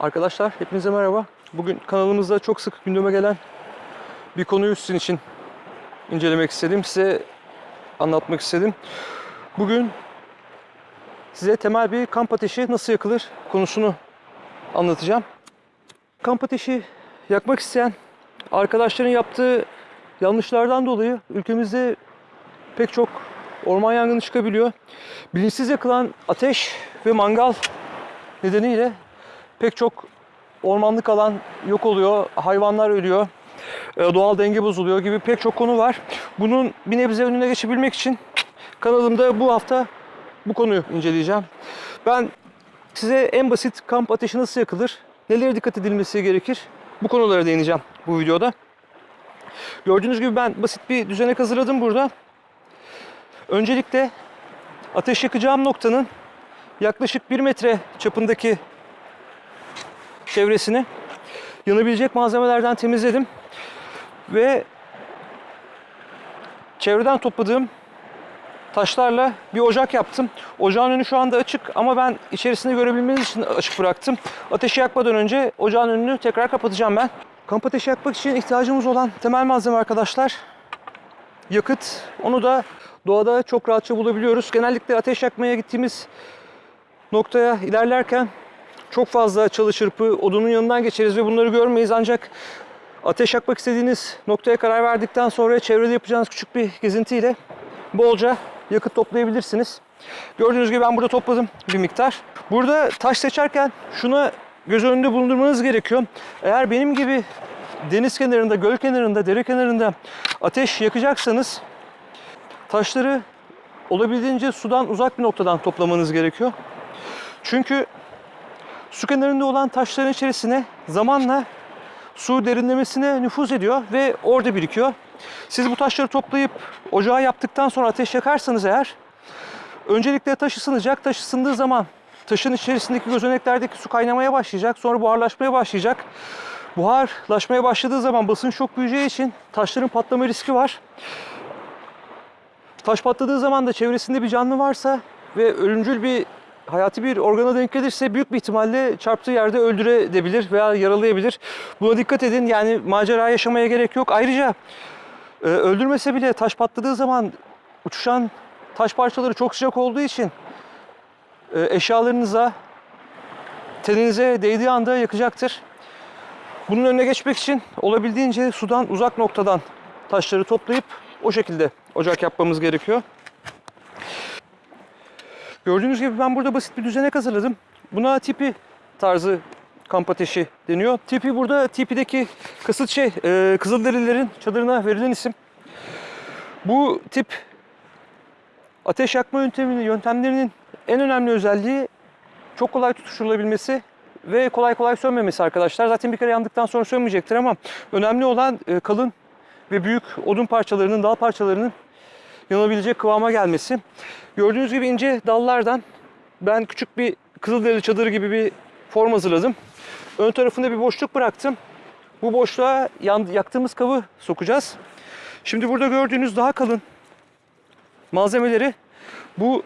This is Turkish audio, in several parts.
Arkadaşlar hepinize merhaba. Bugün kanalımızda çok sık gündeme gelen bir konuyu sizin için incelemek istedim. Size anlatmak istedim. Bugün size temel bir kamp ateşi nasıl yakılır konusunu anlatacağım. Kamp ateşi yakmak isteyen arkadaşların yaptığı yanlışlardan dolayı ülkemizde pek çok orman yangını çıkabiliyor. Bilinçsiz yakılan ateş ve mangal nedeniyle pek çok ormanlık alan yok oluyor, hayvanlar ölüyor, e, doğal denge bozuluyor gibi pek çok konu var. Bunun bir nebze önüne geçebilmek için kanalımda bu hafta bu konuyu inceleyeceğim. Ben size en basit kamp ateşi nasıl yakılır, nelere dikkat edilmesi gerekir bu konulara değineceğim bu videoda. Gördüğünüz gibi ben basit bir düzenek hazırladım burada. Öncelikle ateş yakacağım noktanın yaklaşık 1 metre çapındaki çevresini yanabilecek malzemelerden temizledim. Ve çevreden topladığım taşlarla bir ocak yaptım. Ocağın önü şu anda açık ama ben içerisinde görebilmeniz için açık bıraktım. Ateşi yakmadan önce ocağın önünü tekrar kapatacağım ben. Kamp ateşi yakmak için ihtiyacımız olan temel malzeme arkadaşlar yakıt. Onu da doğada çok rahatça bulabiliyoruz. Genellikle ateş yakmaya gittiğimiz noktaya ilerlerken çok fazla çalı çırpı odunun yanından geçeriz ve bunları görmeyiz. Ancak ateş yakmak istediğiniz noktaya karar verdikten sonra çevrede yapacağınız küçük bir gezintiyle bolca yakıt toplayabilirsiniz. Gördüğünüz gibi ben burada topladım bir miktar. Burada taş seçerken şuna göz önünde bulundurmanız gerekiyor. Eğer benim gibi deniz kenarında, göl kenarında, dere kenarında ateş yakacaksanız taşları olabildiğince sudan uzak bir noktadan toplamanız gerekiyor. Çünkü su kenarında olan taşların içerisine zamanla su derinlemesine nüfuz ediyor ve orada birikiyor. Siz bu taşları toplayıp ocağa yaptıktan sonra ateş yakarsanız eğer öncelikle taş ısınacak. Taş ısındığı zaman taşın içerisindeki gözeneklerdeki su kaynamaya başlayacak. Sonra buharlaşmaya başlayacak. Buharlaşmaya başladığı zaman basınç çok büyüyeceği için taşların patlama riski var. Taş patladığı zaman da çevresinde bir canlı varsa ve ölümcül bir hayati bir organa denk gelirse büyük bir ihtimalle çarptığı yerde öldürebilir veya yaralayabilir. Buna dikkat edin. Yani macera yaşamaya gerek yok. Ayrıca e, öldürmese bile taş patladığı zaman uçuşan taş parçaları çok sıcak olduğu için e, eşyalarınıza, teninize değdiği anda yakacaktır. Bunun önüne geçmek için olabildiğince sudan uzak noktadan taşları toplayıp o şekilde ocak yapmamız gerekiyor. Gördüğünüz gibi ben burada basit bir düzenek hazırladım. Buna tipi tarzı kamp ateşi deniyor. Tipi burada tipideki kasıt şey e, Kızılderililerin çadırına verilen isim. Bu tip ateş yakma yöntemini, yöntemlerinin en önemli özelliği çok kolay tutuşturulabilmesi ve kolay kolay sönmemesi arkadaşlar. Zaten bir kere yandıktan sonra sönmeyecektir ama önemli olan e, kalın ve büyük odun parçalarının, dal parçalarının yanabilecek kıvama gelmesi. Gördüğünüz gibi ince dallardan ben küçük bir kızılderili çadırı gibi bir form hazırladım. Ön tarafında bir boşluk bıraktım. Bu boşluğa yan, yaktığımız kabı sokacağız. Şimdi burada gördüğünüz daha kalın malzemeleri bu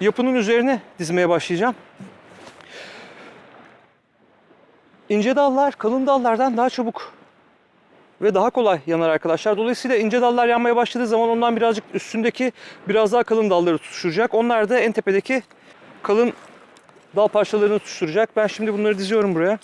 yapının üzerine dizmeye başlayacağım. İnce dallar kalın dallardan daha çabuk ve daha kolay yanar arkadaşlar. Dolayısıyla ince dallar yanmaya başladığı zaman ondan birazcık üstündeki biraz daha kalın dalları tutuşturacak. Onlar da en tepedeki kalın dal parçalarını tutuşturacak. Ben şimdi bunları diziyorum buraya.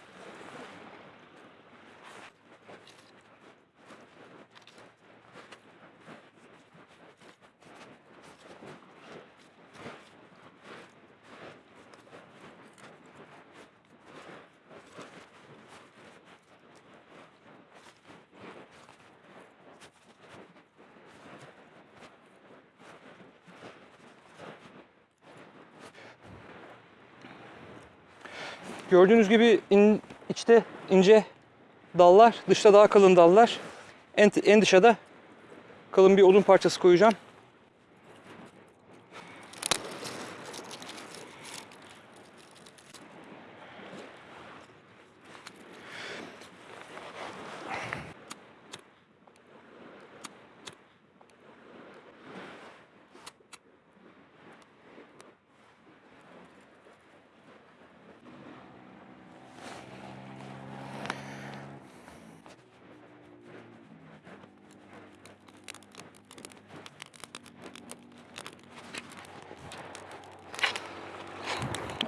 Gördüğünüz gibi in, içte ince dallar, dışta daha kalın dallar. En, en dışa da kalın bir odun parçası koyacağım.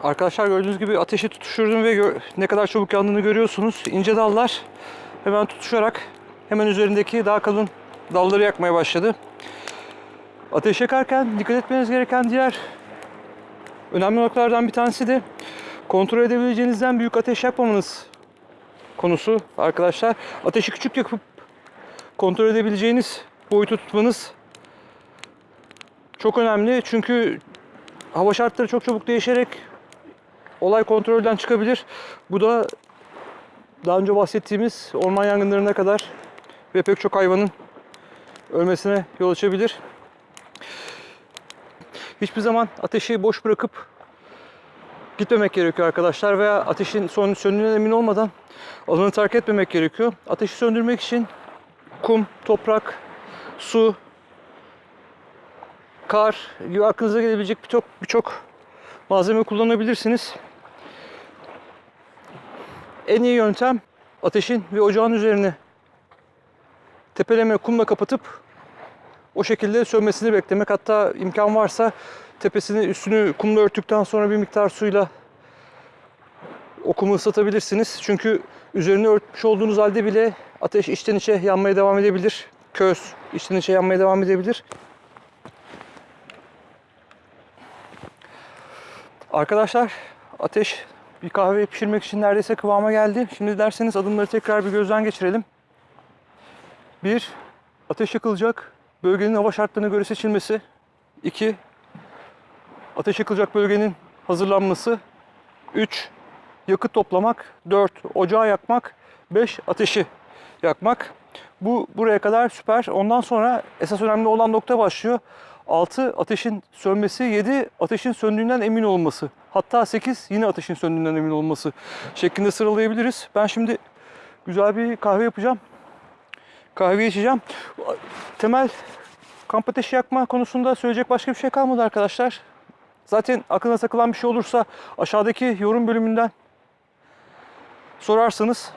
Arkadaşlar gördüğünüz gibi ateşi tutuşturdum ve ne kadar çabuk yandığını görüyorsunuz. İnce dallar hemen tutuşarak hemen üzerindeki daha kalın dalları yakmaya başladı. Ateş yakarken dikkat etmeniz gereken diğer önemli noktalardan bir tanesi de kontrol edebileceğinizden büyük ateş yakmamanız konusu arkadaşlar. Ateşi küçük yakıp kontrol edebileceğiniz boyutu tutmanız çok önemli. Çünkü hava şartları çok çabuk değişerek olay kontrolden çıkabilir. Bu da daha önce bahsettiğimiz orman yangınlarına kadar ve pek çok hayvanın ölmesine yol açabilir. Hiçbir zaman ateşi boş bırakıp gitmemek gerekiyor arkadaşlar veya ateşin son söndüğünden emin olmadan alanı terk etmemek gerekiyor. Ateşi söndürmek için kum, toprak, su, kar gibi aklınıza gelebilecek birçok birçok malzeme kullanabilirsiniz. En iyi yöntem ateşin ve ocağın üzerine tepeleme kumla kapatıp o şekilde sönmesini beklemek. Hatta imkan varsa tepesini üstünü kumla örttükten sonra bir miktar suyla o kumu ıslatabilirsiniz. Çünkü üzerine örtmüş olduğunuz halde bile ateş içten içe yanmaya devam edebilir. Köz içten içe yanmaya devam edebilir. Arkadaşlar ateş bir kahve pişirmek için neredeyse kıvama geldi. Şimdi derseniz adımları tekrar bir gözden geçirelim. Bir, ateş yakılacak bölgenin hava şartlarına göre seçilmesi. İki, ateş yakılacak bölgenin hazırlanması. Üç, yakıt toplamak. Dört, ocağı yakmak. Beş, ateşi yakmak. Bu buraya kadar süper. Ondan sonra esas önemli olan nokta başlıyor. 6 ateşin sönmesi, 7 ateşin söndüğünden emin olması. Hatta 8 yine ateşin söndüğünden emin olması şeklinde sıralayabiliriz. Ben şimdi güzel bir kahve yapacağım. Kahve içeceğim. Temel kamp ateşi yakma konusunda söyleyecek başka bir şey kalmadı arkadaşlar. Zaten aklına takılan bir şey olursa aşağıdaki yorum bölümünden sorarsanız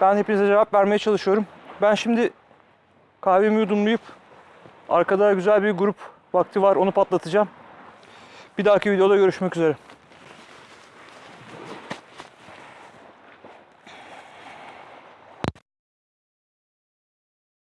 ben hepinize cevap vermeye çalışıyorum. Ben şimdi kahvemi yudumlayıp arkada güzel bir grup vakti var onu patlatacağım. Bir dahaki videoda görüşmek üzere.